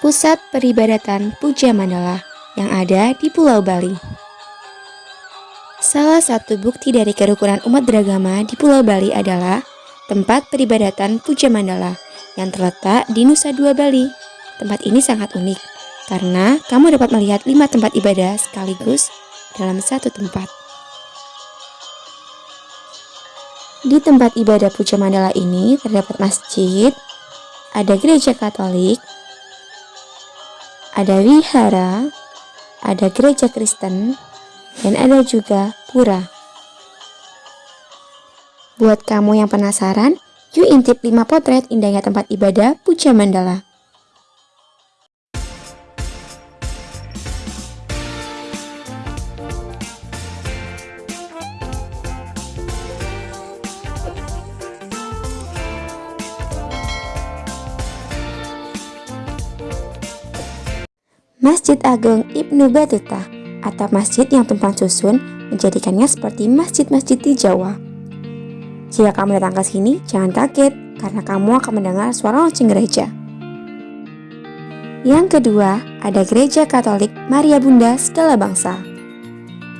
pusat peribadatan Puja Mandala yang ada di Pulau Bali. Salah satu bukti dari kerukunan umat beragama di Pulau Bali adalah tempat peribadatan Puja Mandala yang terletak di Nusa Dua Bali. Tempat ini sangat unik karena kamu dapat melihat lima tempat ibadah sekaligus dalam satu tempat. Di tempat ibadah Puja Mandala ini terdapat masjid, ada gereja Katolik, ada wihara, ada gereja Kristen, dan ada juga pura. Buat kamu yang penasaran, yuk intip 5 potret indahnya tempat ibadah Puja Mandala. Masjid Agung Ibnu Batuta atap masjid yang tumpang susun menjadikannya seperti masjid-masjid di Jawa. Jika kamu datang ke sini, jangan kaget karena kamu akan mendengar suara lonceng gereja. Yang kedua, ada Gereja Katolik Maria Bunda Segala Bangsa,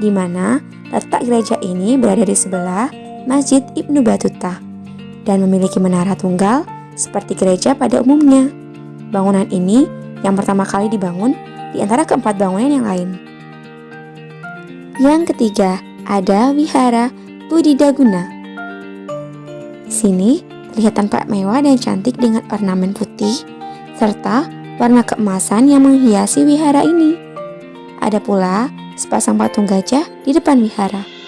di mana letak gereja ini berada di sebelah Masjid Ibnu Batuta dan memiliki menara tunggal seperti gereja pada umumnya. Bangunan ini yang pertama kali dibangun di antara keempat bangunan yang lain. Yang ketiga, ada Wihara Budidaguna. Di sini terlihat tampak mewah dan cantik dengan ornamen putih serta warna keemasan yang menghiasi wihara ini. Ada pula sepasang patung gajah di depan wihara.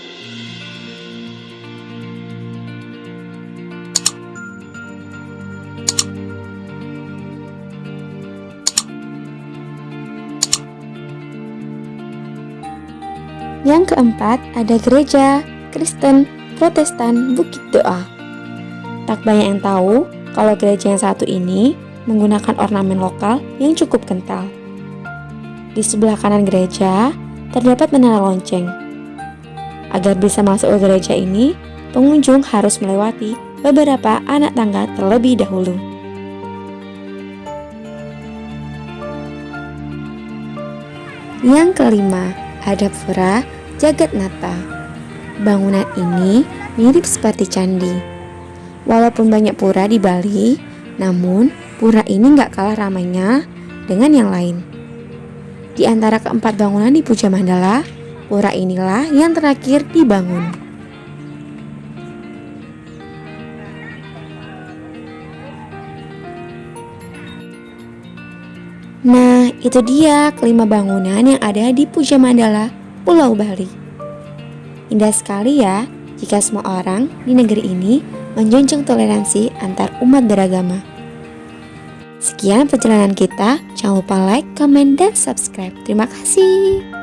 Yang keempat, ada gereja Kristen Protestan Bukit Doa. Tak banyak yang tahu kalau gereja yang satu ini menggunakan ornamen lokal yang cukup kental. Di sebelah kanan gereja terdapat menara lonceng. Agar bisa masuk ke gereja ini, pengunjung harus melewati beberapa anak tangga terlebih dahulu. Yang kelima, ada pura Jagat Nata. Bangunan ini mirip seperti candi. Walaupun banyak pura di Bali, namun pura ini nggak kalah ramainya dengan yang lain. Di antara keempat bangunan di Puja Mandala, pura inilah yang terakhir dibangun. Nah, itu dia kelima bangunan yang ada di Puja Mandala, Pulau Bali. Indah sekali ya jika semua orang di negeri ini menjunjung toleransi antar umat beragama. Sekian perjalanan kita, jangan lupa like, comment, dan subscribe. Terima kasih.